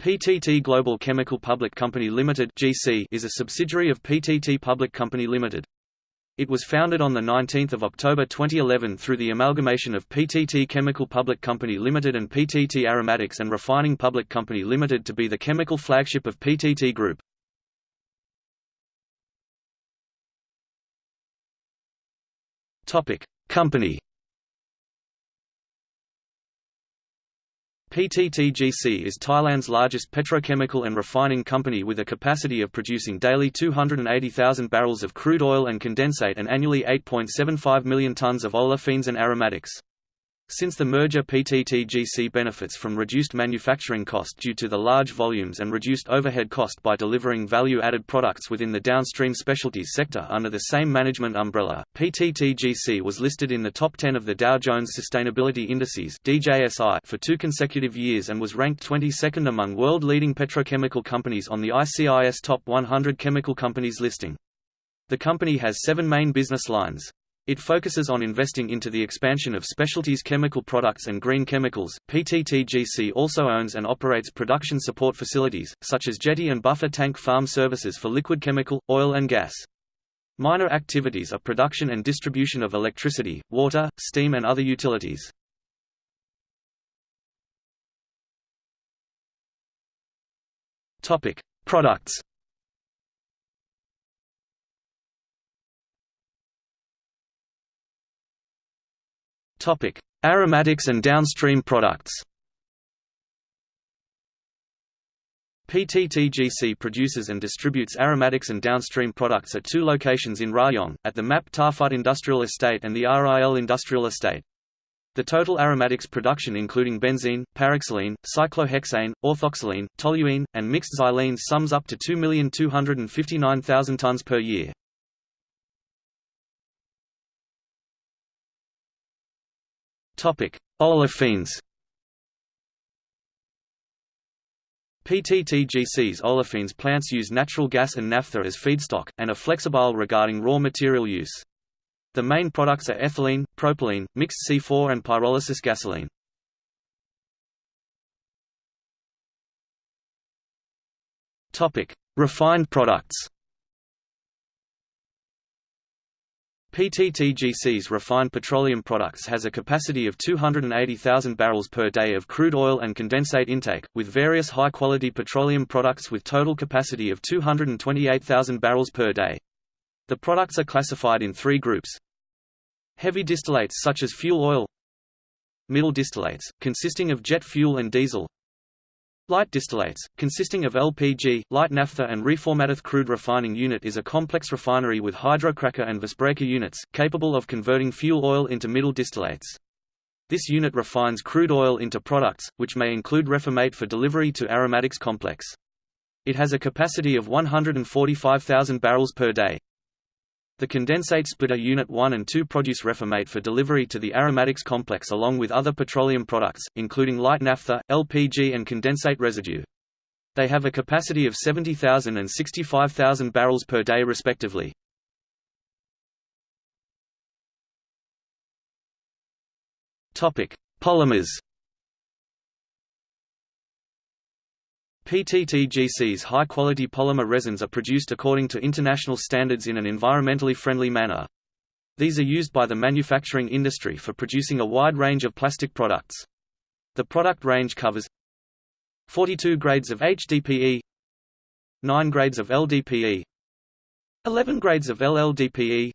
PTT Global Chemical Public Company Limited (GC) is a subsidiary of PTT Public Company Limited. It was founded on the 19th of October 2011 through the amalgamation of PTT Chemical Public Company Limited and PTT Aromatics and Refining Public Company Limited to be the chemical flagship of PTT Group. Topic: Company PTTGC is Thailand's largest petrochemical and refining company with a capacity of producing daily 280,000 barrels of crude oil and condensate and annually 8.75 million tons of olefins and aromatics. Since the merger PTTGC benefits from reduced manufacturing cost due to the large volumes and reduced overhead cost by delivering value-added products within the downstream specialties sector under the same management umbrella. PTTGC was listed in the top 10 of the Dow Jones Sustainability Indices (DJSI) for two consecutive years and was ranked 22nd among world-leading petrochemical companies on the ICIS Top 100 Chemical Companies listing. The company has seven main business lines. It focuses on investing into the expansion of specialties chemical products and green chemicals. PTTGC also owns and operates production support facilities, such as jetty and buffer tank farm services for liquid chemical, oil and gas. Minor activities are production and distribution of electricity, water, steam and other utilities. Topic: Products Aromatics and downstream products. PTTGC produces and distributes aromatics and downstream products at two locations in Rayong, at the Map Ta Phut Industrial Estate and the RIL Industrial Estate. The total aromatics production including benzene, paraxylene, cyclohexane, orthoxylene, toluene, and mixed xylenes sums up to 2,259,000 tons per year. Olefins. PTTGC's olefins plants use natural gas and naphtha as feedstock, and are flexible regarding raw material use. The main products are ethylene, propylene, mixed C4 and pyrolysis gasoline. Refined products PTTGC's refined petroleum products has a capacity of 280,000 barrels per day of crude oil and condensate intake, with various high-quality petroleum products with total capacity of 228,000 barrels per day. The products are classified in three groups. Heavy distillates such as fuel oil Middle distillates, consisting of jet fuel and diesel Light distillates, consisting of LPG, light naphtha and reformatted crude refining unit is a complex refinery with hydrocracker and visbreaker units, capable of converting fuel oil into middle distillates. This unit refines crude oil into products, which may include reformate for delivery to aromatics complex. It has a capacity of 145,000 barrels per day. The condensate splitter Unit 1 and 2 produce reformate for delivery to the aromatics complex along with other petroleum products, including light naphtha, LPG and condensate residue. They have a capacity of 70,000 and 65,000 barrels per day respectively. Polymers PTTGC's high-quality polymer resins are produced according to international standards in an environmentally friendly manner. These are used by the manufacturing industry for producing a wide range of plastic products. The product range covers 42 grades of HDPE 9 grades of LDPE 11 grades of LLDPE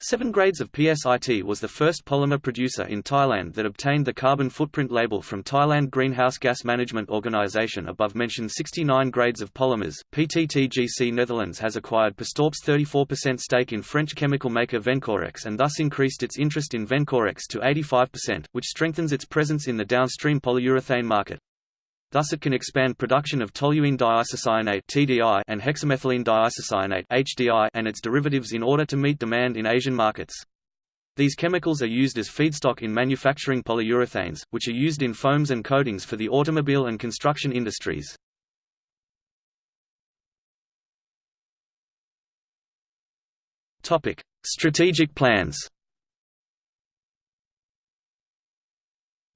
Seven Grades of PSIT was the first polymer producer in Thailand that obtained the carbon footprint label from Thailand Greenhouse Gas Management Organization above mentioned 69 grades of polymers. PTTGC Netherlands has acquired Perstorp's 34% stake in French chemical maker Vencorex and thus increased its interest in Vencorex to 85%, which strengthens its presence in the downstream polyurethane market. Thus it can expand production of toluene diisocyanate (TDI) and hexamethylene diisocyanate (HDI) and its derivatives in order to meet demand in Asian markets. These chemicals are used as feedstock in manufacturing polyurethanes, which are used in foams and coatings for the automobile and construction industries. Topic: Strategic plans.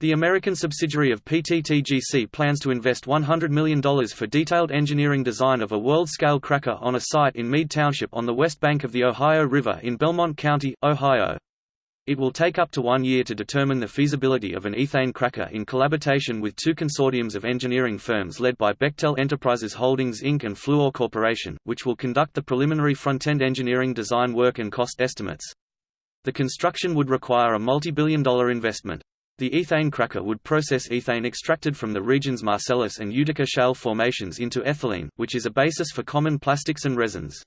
The American subsidiary of PTTGC plans to invest $100 million for detailed engineering design of a world-scale cracker on a site in Mead Township on the west bank of the Ohio River in Belmont County, Ohio. It will take up to one year to determine the feasibility of an ethane cracker in collaboration with two consortiums of engineering firms led by Bechtel Enterprises Holdings Inc. and Fluor Corporation, which will conduct the preliminary front-end engineering design work and cost estimates. The construction would require a multi-billion dollar investment. The ethane cracker would process ethane extracted from the region's Marcellus and Utica shale formations into ethylene, which is a basis for common plastics and resins.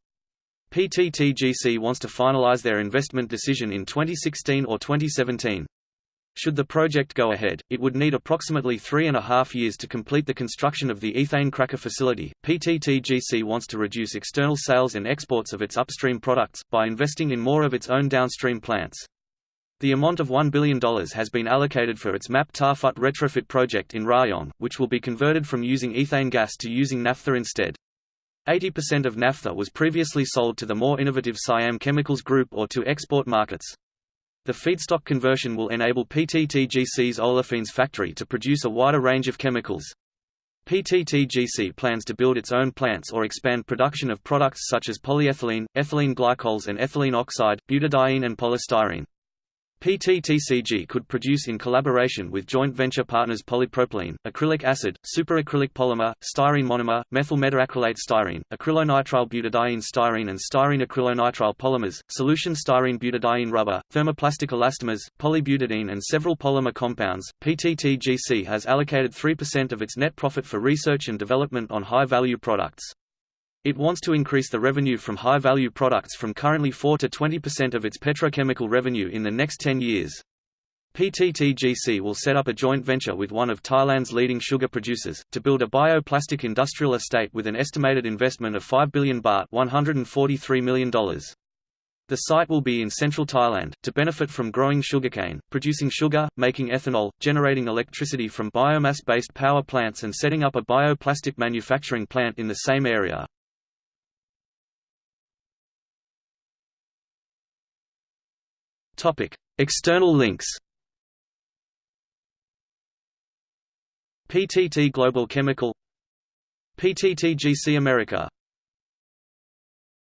PTTGC wants to finalize their investment decision in 2016 or 2017. Should the project go ahead, it would need approximately three and a half years to complete the construction of the ethane cracker facility. PTTGC wants to reduce external sales and exports of its upstream products, by investing in more of its own downstream plants. The amount of $1 billion has been allocated for its Map Ta Phut retrofit project in Rayong, which will be converted from using ethane gas to using naphtha instead. 80% of naphtha was previously sold to the more innovative Siam Chemicals Group or to export markets. The feedstock conversion will enable PTTGC's olefins factory to produce a wider range of chemicals. PTTGC plans to build its own plants or expand production of products such as polyethylene, ethylene glycols and ethylene oxide, butadiene and polystyrene. PTTGC could produce in collaboration with joint venture partners polypropylene, acrylic acid, superacrylic polymer, styrene monomer, methyl methacrylate styrene, acrylonitrile butadiene styrene and styrene acrylonitrile polymers, solution styrene butadiene rubber, thermoplastic elastomers, polybutadiene and several polymer compounds. PTTGC has allocated 3% of its net profit for research and development on high-value products. It wants to increase the revenue from high-value products from currently 4 to 20% of its petrochemical revenue in the next 10 years. PTTGC will set up a joint venture with one of Thailand's leading sugar producers, to build a bioplastic industrial estate with an estimated investment of 5 billion baht $143 million. The site will be in central Thailand, to benefit from growing sugarcane, producing sugar, making ethanol, generating electricity from biomass-based power plants and setting up a bioplastic manufacturing plant in the same area. External links. PTT Global Chemical PTTGC America